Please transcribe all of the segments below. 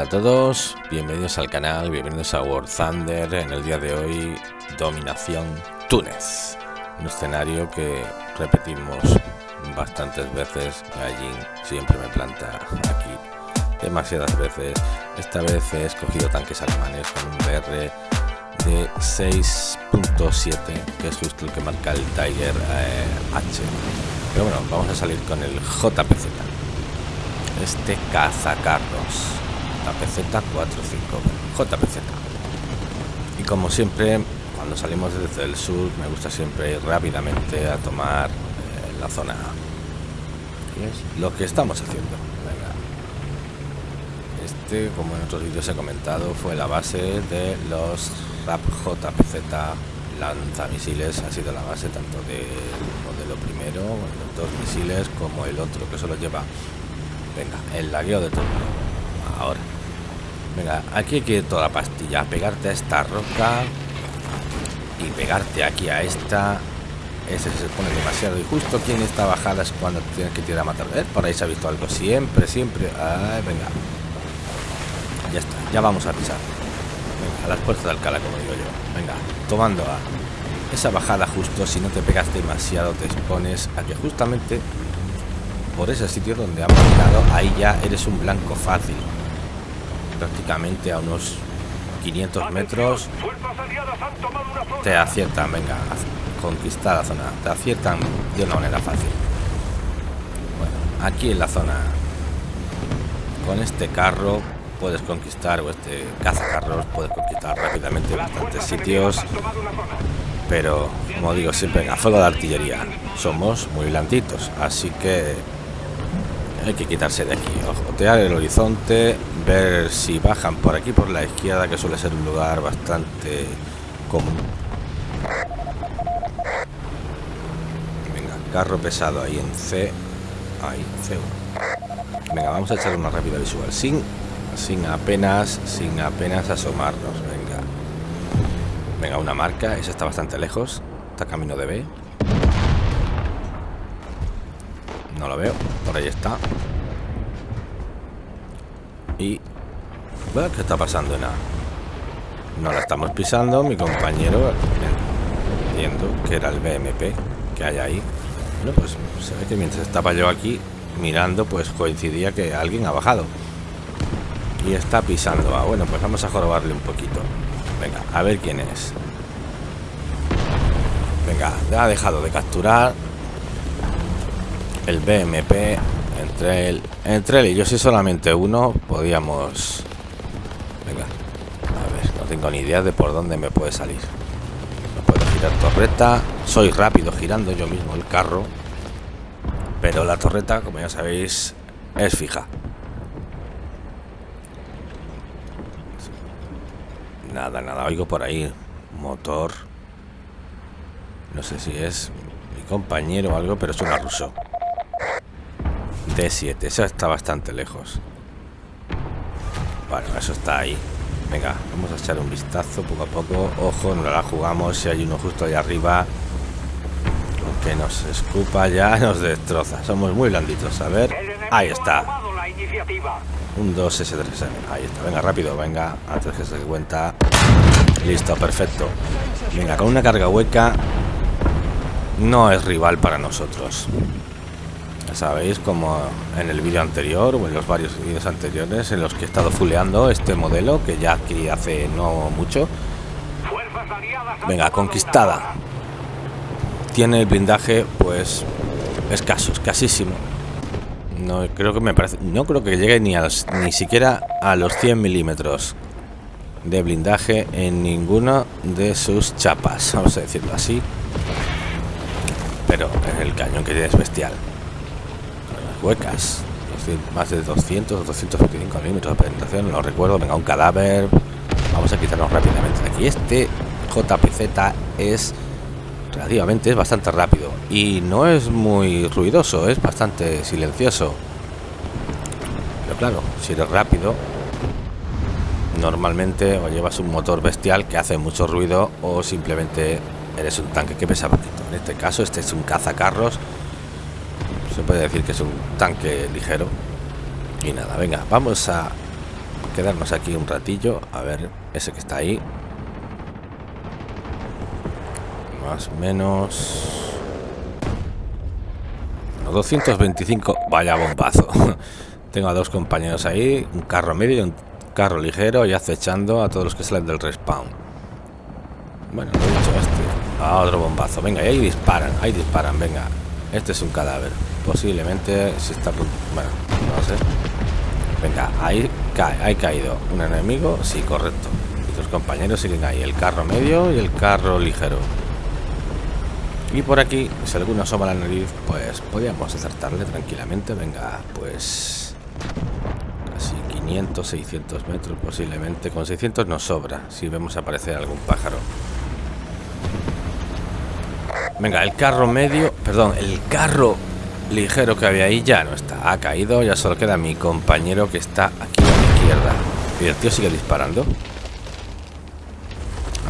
Hola a todos, bienvenidos al canal, bienvenidos a War Thunder. En el día de hoy, dominación Túnez. Un escenario que repetimos bastantes veces. Allí siempre me planta aquí demasiadas veces. Esta vez he escogido tanques alemanes con un BR de 6.7, que es justo el que marca el Tiger eh, H. Pero bueno, vamos a salir con el JPZ. Este cazacarros. JPZ 45 JPZ. Y como siempre, cuando salimos desde el sur, me gusta siempre ir rápidamente a tomar eh, la zona lo que estamos haciendo. Venga. Este, como en otros vídeos he comentado, fue la base de los RAP JPZ lanzamisiles. Ha sido la base tanto del modelo primero, los dos misiles, como el otro que solo lleva. Venga, el lagueo de todo. Ahora. Venga, aquí hay que ir toda pastilla. Pegarte a esta roca. Y pegarte aquí a esta. Ese se pone demasiado. Y justo aquí en esta bajada es cuando tienes que tirar a matar. ¿Eh? Por ahí se ha visto algo. Siempre, siempre. Ay, venga. Ya está. Ya vamos a pisar. Venga, a las puertas de Alcalá, como digo yo. Venga, tomando a esa bajada justo. Si no te pegas demasiado, te expones a que justamente por ese sitio donde han llegado, ahí ya eres un blanco fácil prácticamente a unos 500 metros. te aciertan, venga, conquistar la zona, te aciertan de una manera fácil. Bueno, aquí en la zona, con este carro puedes conquistar, o este cazacarros, puedes conquistar rápidamente bastantes sitios, pero como digo siempre, a fuego de artillería somos muy blanditos, así que hay que quitarse de aquí, ojotear el horizonte, ver si bajan por aquí por la izquierda, que suele ser un lugar bastante común. Venga, carro pesado ahí en C. Ahí, C1. Venga, vamos a echar una rápida visual. Sin, sin apenas, sin apenas asomarnos. Venga. Venga, una marca. Esa está bastante lejos. Está camino de B. No lo veo. Por ahí está. Y... ¿Qué está pasando? Nada. No la estamos pisando. Mi compañero... Entiendo que era el BMP que hay ahí. Bueno, pues se ve que mientras estaba yo aquí mirando, pues coincidía que alguien ha bajado. Y está pisando. Ah, bueno, pues vamos a jorobarle un poquito. Venga, a ver quién es. Venga, ha dejado de capturar el BMP entre él entre él y yo si solamente uno podíamos venga a ver no tengo ni idea de por dónde me puede salir. No puedo girar torreta soy rápido girando yo mismo el carro pero la torreta como ya sabéis es fija. Nada nada oigo por ahí motor no sé si es mi compañero o algo pero es una ruso D7, eso está bastante lejos. Bueno, eso está ahí. Venga, vamos a echar un vistazo poco a poco. Ojo, no la jugamos. Si hay uno justo ahí arriba que nos escupa ya, nos destroza. Somos muy blanditos. A ver, ahí está. Un 2 S3. Ahí está. Venga, rápido, venga. Antes que se dé cuenta. Listo, perfecto. Venga, con una carga hueca no es rival para nosotros sabéis como en el vídeo anterior o en los varios vídeos anteriores en los que he estado fuleando este modelo que ya adquirí hace no mucho. Venga conquistada. Tiene el blindaje pues escaso escasísimo. No creo que me parece no creo que llegue ni a ni siquiera a los 100 milímetros de blindaje en ninguna de sus chapas vamos a decirlo así. Pero el cañón que tiene es bestial huecas. Más de 200 o 225 milímetros de penetración, no recuerdo. Venga, un cadáver. Vamos a quitarnos rápidamente aquí. Este JPZ es relativamente, es bastante rápido. Y no es muy ruidoso, es bastante silencioso. Pero claro, si eres rápido, normalmente o llevas un motor bestial que hace mucho ruido o simplemente eres un tanque que pesa poquito. En este caso, este es un cazacarros puede decir que es un tanque ligero y nada venga vamos a quedarnos aquí un ratillo. A ver, ese que está ahí. Más o menos... 225. Vaya bombazo. Tengo a dos compañeros ahí. Un carro medio y un carro ligero y acechando a todos los que salen del respawn. Bueno, lo he dicho este. A otro bombazo. Venga, y ahí disparan. Ahí disparan, venga. Este es un cadáver. Posiblemente si está... Bueno, no sé. Venga, ahí cae. Caído. ¿Un enemigo? Sí, correcto. Y tus compañeros siguen ahí. El carro medio y el carro ligero. Y por aquí, si alguno asoma la nariz, pues podríamos acertarle tranquilamente. Venga, pues... Casi 500, 600 metros posiblemente. Con 600 nos sobra, si vemos aparecer algún pájaro. Venga, el carro medio... Perdón, el carro ligero que había ahí ya no está. Ha caído, ya solo queda mi compañero que está aquí a la izquierda. Y el tío sigue disparando.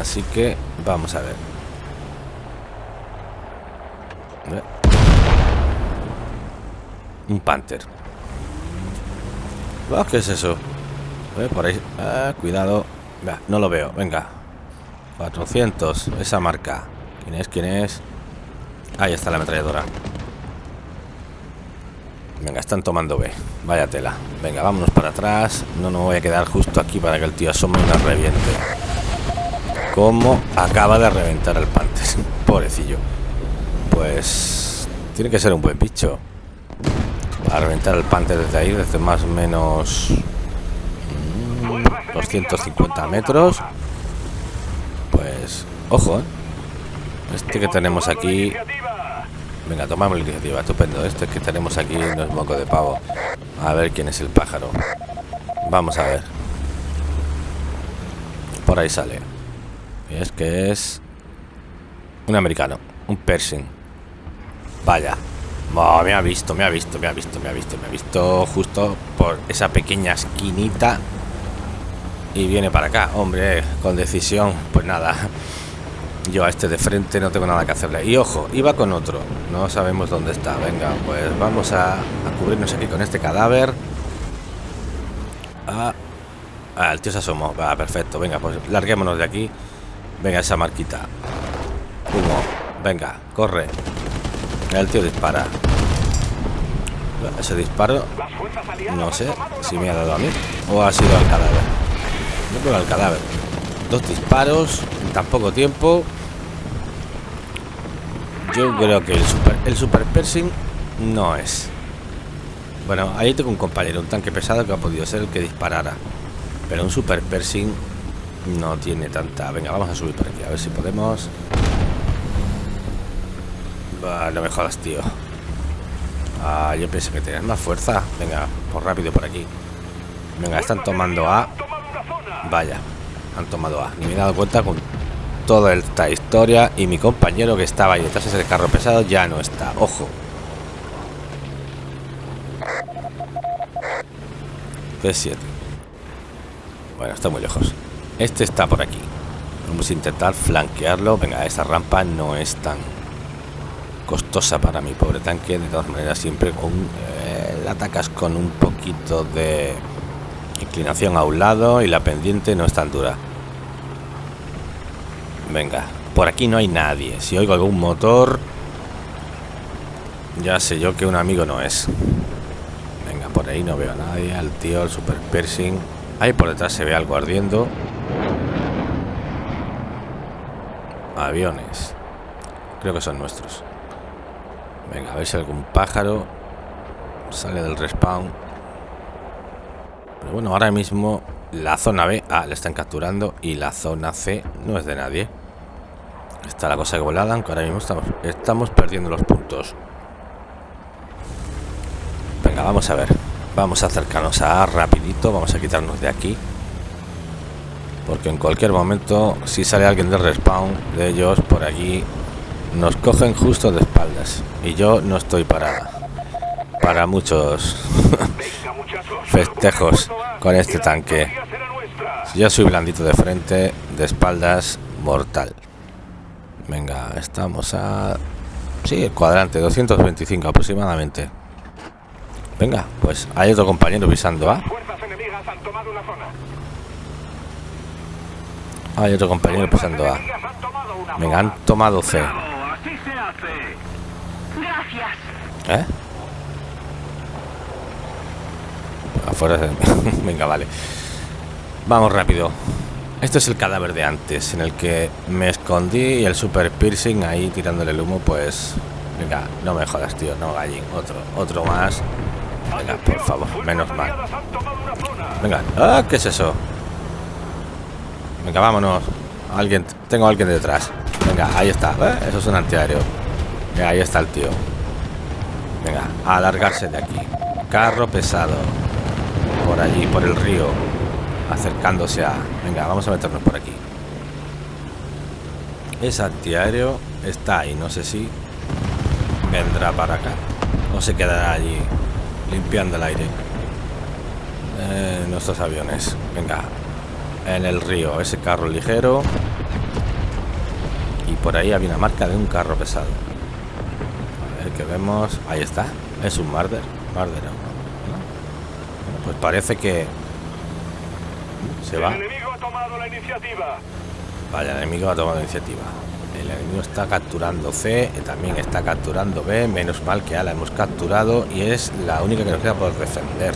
Así que vamos a ver. Un Panther. Oh, ¿Qué es eso? por ahí. Ah, cuidado. no lo veo. Venga. 400. Esa marca. ¿Quién es? ¿Quién es? Ahí está la ametralladora. Venga, están tomando B. Vaya tela. Venga, vámonos para atrás. No nos voy a quedar justo aquí para que el tío asome y nos reviente. Como acaba de reventar el Panther. Pobrecillo. Pues... Tiene que ser un buen bicho a reventar el panther desde ahí, desde más o menos 250 metros. Pues, ojo, ¿eh? Este que tenemos aquí... Venga, tomamos la iniciativa, estupendo. Este que tenemos aquí no es moco de pavo. A ver quién es el pájaro. Vamos a ver. Por ahí sale. Es que es... Un americano. Un Pershing. Vaya me ha visto, me ha visto, me ha visto, me ha visto, me ha visto justo por esa pequeña esquinita y viene para acá, hombre, con decisión, pues nada. Yo a este de frente no tengo nada que hacerle. Y ojo, iba con otro. No sabemos dónde está. Venga, pues vamos a, cubrirnos aquí con este cadáver. Ah, ah, el tío se asomó. Va, perfecto. Venga, pues larguémonos de aquí. Venga, esa marquita. Humo. Venga, corre. El tío dispara. Ese disparo, no sé si me ha dado a mí o ha sido al cadáver. No creo al cadáver. Dos disparos en tan poco tiempo. Yo creo que el super, el super Persing no es. Bueno, ahí tengo un compañero, un tanque pesado que ha podido ser el que disparara. Pero un super Persing no tiene tanta. Venga, vamos a subir por aquí, a ver si podemos. no me jodas, tío. Ah, yo pensé que tenías más fuerza. Venga, por rápido por aquí. Venga, están tomando A. Vaya, han tomado A. Ni me he dado cuenta con toda esta historia. Y mi compañero que estaba ahí detrás de ese carro pesado ya no está. Ojo. C7. Bueno, está muy lejos. Este está por aquí. Vamos a intentar flanquearlo. Venga, esa rampa no es tan costosa para mi pobre tanque de todas maneras siempre con eh, atacas con un poquito de inclinación a un lado y la pendiente no es tan dura venga por aquí no hay nadie. Si oigo algún motor ya sé yo que un amigo no es. Venga por ahí no veo a nadie. Al tío el super piercing. Ahí por detrás se ve algo ardiendo. Aviones. Creo que son nuestros. Venga, a ver si algún pájaro sale del respawn. Pero bueno, ahora mismo la zona B, ah, le están capturando y la zona C no es de nadie. Está la cosa volada, aunque ahora mismo estamos, perdiendo los puntos. Venga, vamos a ver. Vamos a acercarnos a A rapidito, vamos a quitarnos de aquí. Porque en cualquier momento, si sale alguien del respawn de ellos por aquí, nos cogen justo de espaldas y yo no estoy para para muchos festejos con este tanque yo soy blandito de frente de espaldas mortal venga estamos a sí el cuadrante 225 aproximadamente venga pues hay otro compañero pisando a han tomado una zona. Hay otro compañero A. Han tomado una Venga, han tomado C. ¿Eh? Afuera. Venga, vale. Vamos rápido. Este es el cadáver de antes, en el que me escondí y el super piercing ahí tirándole el humo, pues... Venga, no me jodas, tío, no gallín. Otro, otro más. Venga, por favor, menos mal. Venga, ah, ¿qué es eso? Venga, vámonos. Alguien, tengo a alguien detrás. Venga, ahí está. ¿eh? Eso es un antiaéreo. Venga, ahí está el tío. Venga, a alargarse de aquí. Carro pesado. Por allí, por el río. Acercándose a. Venga, vamos a meternos por aquí. Es antiaéreo. Está ahí, no sé si vendrá para acá. O se quedará allí limpiando el aire. Eh, nuestros aviones. Venga. En el río, ese carro ligero. Y por ahí había una marca de un carro pesado. A ver qué vemos. Ahí está. Es un Marder. Marder, ¿no? Pues parece que se va. El enemigo ha tomado la iniciativa. Vaya, el enemigo ha tomado iniciativa. El enemigo está capturando C, y también está capturando B. Menos mal que A la hemos capturado y es la única que nos queda por defender.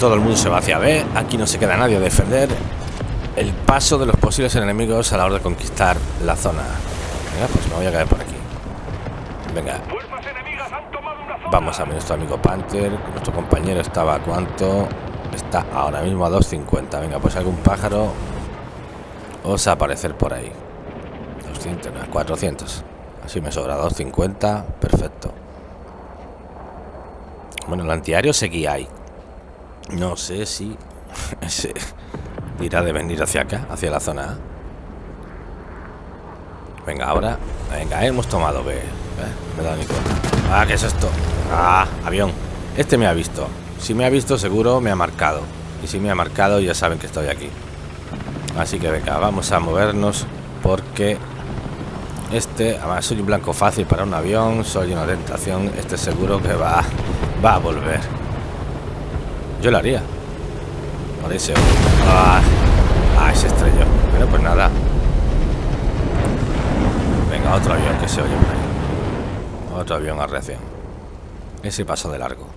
Todo el mundo se va hacia B. Aquí no se queda nadie a defender el paso de los posibles enemigos a la hora de conquistar la zona. Venga, pues me voy a caer por aquí. Venga. Vamos a ver nuestro amigo Panther. Nuestro compañero estaba cuánto. Está ahora mismo a 250. Venga, pues algún pájaro os aparecer por ahí. 200, no, 400. Así me sobra 250. Perfecto. Bueno, el antiaéreo seguía ahí. No sé si ese dirá de venir hacia acá, hacia la zona A. Venga, ahora. Venga, hemos tomado B. ¿eh? Me da ni cuenta. Ah, ¿qué es esto? Ah, avión. Este me ha visto. Si me ha visto, seguro me ha marcado. Y si me ha marcado, ya saben que estoy aquí. Así que venga, vamos a movernos porque este, además soy un blanco fácil para un avión, soy una tentación, este seguro que va, va a volver. Yo lo haría. Por ese. Ah, ah, se estrelló. Bueno, pues nada. Venga, otro avión que se oye. Otro avión a reacción. Ese paso de largo.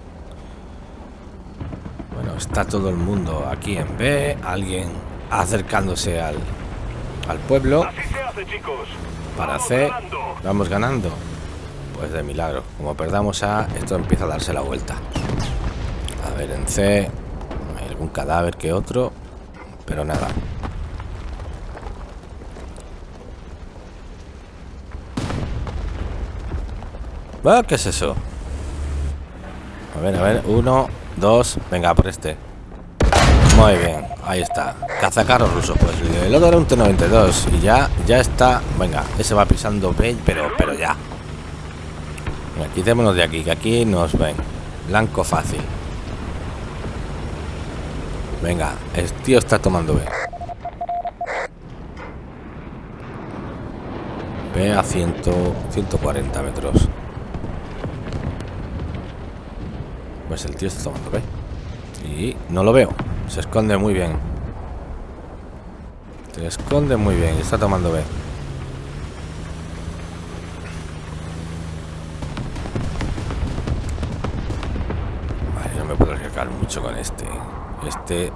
Está todo el mundo aquí en B. Alguien acercándose al, al pueblo. Así se hace, chicos. Para Vamos C. ganando. Vamos ganando. Pues de milagro. Como perdamos A, esto empieza a darse la vuelta. A ver, en C. Hay algún cadáver que otro. Pero nada. ¿Qué es eso? A ver, a ver. Uno, dos. Venga, por este. Muy bien, ahí está. Cazacarros ruso. Pues el otro era un T-92. Y ya, ya está. Venga, ese va pisando B, pero, pero ya. Venga, quitémonos de aquí, que aquí nos ven. Blanco fácil. Venga, el tío está tomando B. B a 100, 140 metros. Pues el tío está tomando B. Y no lo veo. Se esconde muy bien. Se esconde muy bien. y Está tomando B. No me puedo arriesgar mucho con este. Este.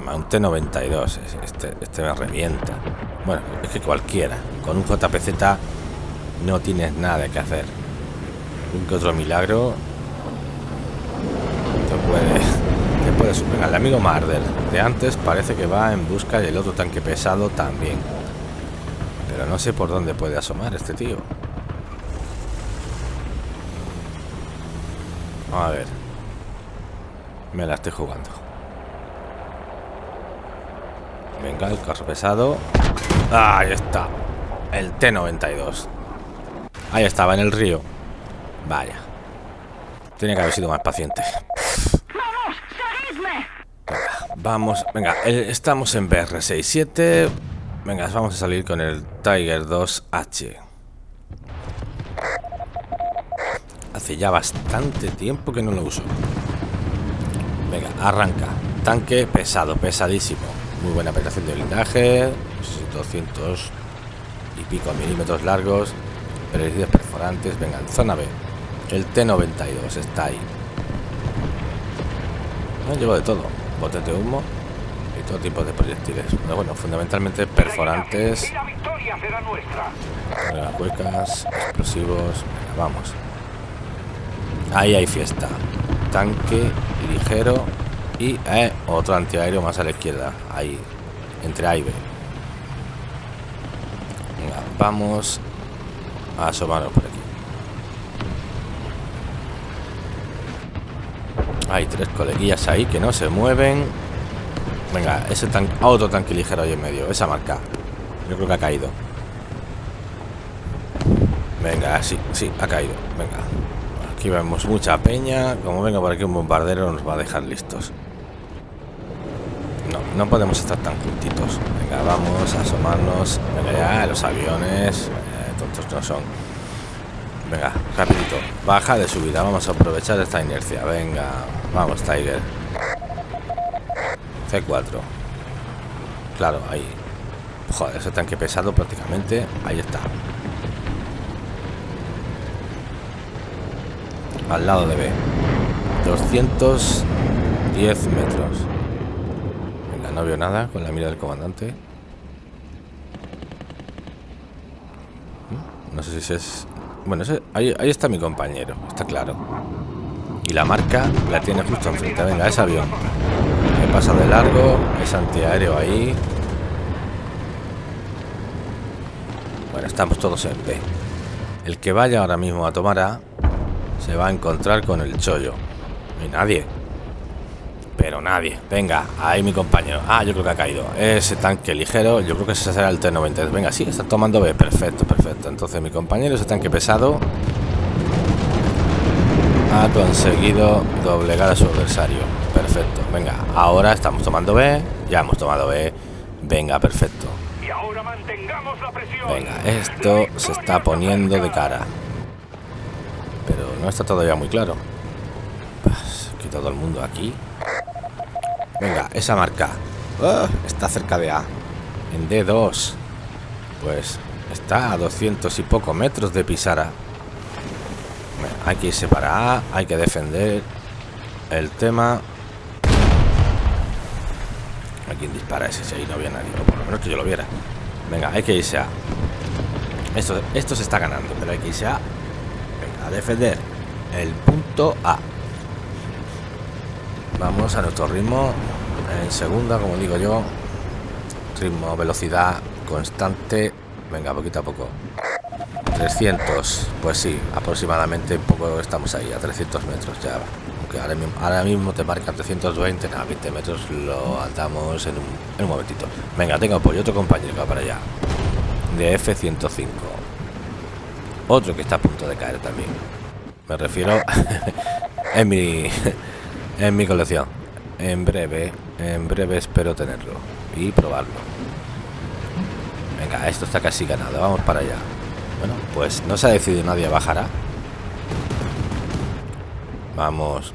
Un T92. Este, este me revienta. Bueno, es que cualquiera. Con un JPZ no tienes nada que hacer. Un que otro milagro te puede, superar. El amigo Marder de antes parece que va en busca del otro tanque pesado también. Pero no sé por dónde puede asomar este tío. A ver. Me la estoy jugando. Venga, el carro pesado. Ah, ahí está. El T-92. Ahí estaba, en el río. Vaya. Tenía que haber sido más paciente. ¡Vamos! Venga, estamos en BR67. Venga, vamos a salir con el Tiger 2H. Hace ya bastante tiempo que no lo uso. Venga, arranca. Tanque pesado, pesadísimo. Muy buena penetración de blindaje. 200 y pico milímetros largos. Perecidos perforantes. Venga, en zona B. El T-92 está ahí. No, llevo de todo. Botes de humo y todo tipo de proyectiles. Pero bueno, fundamentalmente perforantes. Huecas, explosivos. Vamos. Ahí hay fiesta. Tanque ligero y eh, otro antiaéreo más a la izquierda. Ahí, entre A y vamos a asomarnos por aquí. Hay tres coleguillas ahí que no se mueven. Venga, ese tan otro tanque ligero ahí en medio. Esa marca. Yo creo que ha caído. Venga, sí, sí, ha caído. Venga. Aquí vemos mucha peña. Como venga por aquí un bombardero nos va a dejar listos. No, no podemos estar tan juntitos. Venga, vamos a asomarnos. Venga ya, los aviones. eh, tontos no son. Venga, rapidito. Baja de subida. Vamos a aprovechar esta inercia. Venga, vamos, Tiger. C4. Claro, ahí. Joder, ese tanque pesado prácticamente. Ahí está. Al lado de B. 210 metros. Venga, no veo nada con la mira del comandante. ¿Mm? No sé si es... Bueno, ese- ahí, ahí está mi compañero, está claro. Y la marca la tiene justo enfrente. Venga, es avión. Me pasa de largo, es antiaéreo ahí. Bueno, estamos todos en B. El que vaya ahora mismo a tomar A se va a encontrar con el chollo. Y nadie. Pero nadie. Venga, ahí mi compañero. Ah, yo creo que ha caído. Ese tanque ligero, yo creo que ese será el T-90. Venga, sí, está tomando B. Perfecto, perfecto. Entonces mi compañero, ese tanque pesado, ha conseguido doblegar a su adversario. Perfecto. Venga, ahora estamos tomando B. Ya hemos tomado B. Venga, perfecto. Venga, esto se está poniendo de cara. Pero no está todavía muy claro. Pues, que todo el mundo aquí. Venga, esa marca. Ah, está cerca de A. En D2. Pues está a 200 y poco metros de Pisara. Hay que irse para A. Hay que defender el tema. ¿A dispara ese? Si ahí no había nadie. Por lo menos que yo lo viera. Venga, hay que irse a. Esto, esto se está ganando, pero hay que irse a. Venga, a defender el punto A. Vamos a nuestro ritmo. En segunda, como digo yo. Ritmo, velocidad constante. Venga, poquito a poco. 300. Pues sí, aproximadamente un poco estamos ahí, a 300 metros ya. Aunque ahora mismo, te marca 320, nada, 20 metros lo andamos en un, en un momentito. Venga, tengo apoyo, otro compañero que va para allá. De F-105. Otro que está a punto de caer también. Me refiero en mi en mi colección. En breve, en breve espero tenerlo y probarlo. Venga, esto está casi ganado. Vamos para allá. Bueno, pues no se ha decidido nadie bajará. Vamos.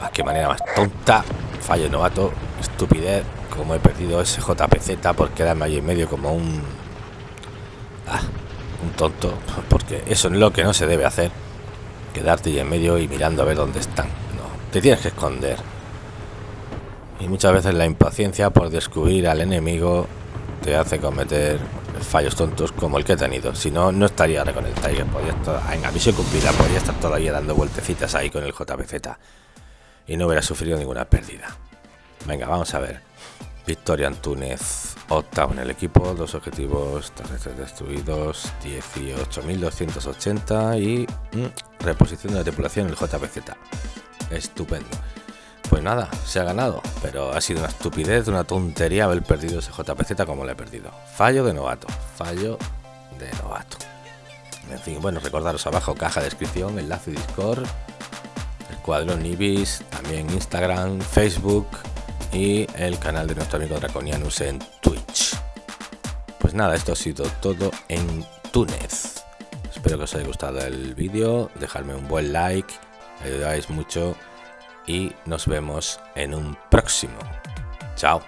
Ah, qué manera más tonta. Fallo novato. Estupidez. Como he perdido ese JPZ por quedarme ahí en medio como un... Ah, un tonto. Porque eso es lo que no se debe hacer. Quedarte ahí en medio y mirando a ver dónde están. No, te tienes que esconder. Y muchas veces la impaciencia por descubrir al enemigo te hace cometer fallos tontos como el que he tenido. Si no, no estaría ahora con el Tiger. Podría estar, en misión cumplida, podría estar todavía dando vueltecitas ahí con el JPZ. Y no hubiera sufrido ninguna pérdida. Venga, vamos a ver. Victoria Antúnez, octavo en el equipo, dos objetivos terrestres destruidos, 18.280 y mm, reposición de la tripulación en el JPZ. Estupendo. Pues nada, se ha ganado, pero ha sido una estupidez, una tontería haber perdido ese JPZ como lo he perdido. Fallo de novato, fallo de novato. En fin, bueno, recordaros abajo caja de descripción, enlace Discord, el cuadrón Ibis, también Instagram, Facebook y el canal de nuestro amigo Draconianus en Twitch. Pues nada, esto ha sido todo en Túnez. Espero que os haya gustado el vídeo, dejadme un buen like ayudáis mucho y nos vemos en un próximo. Chao.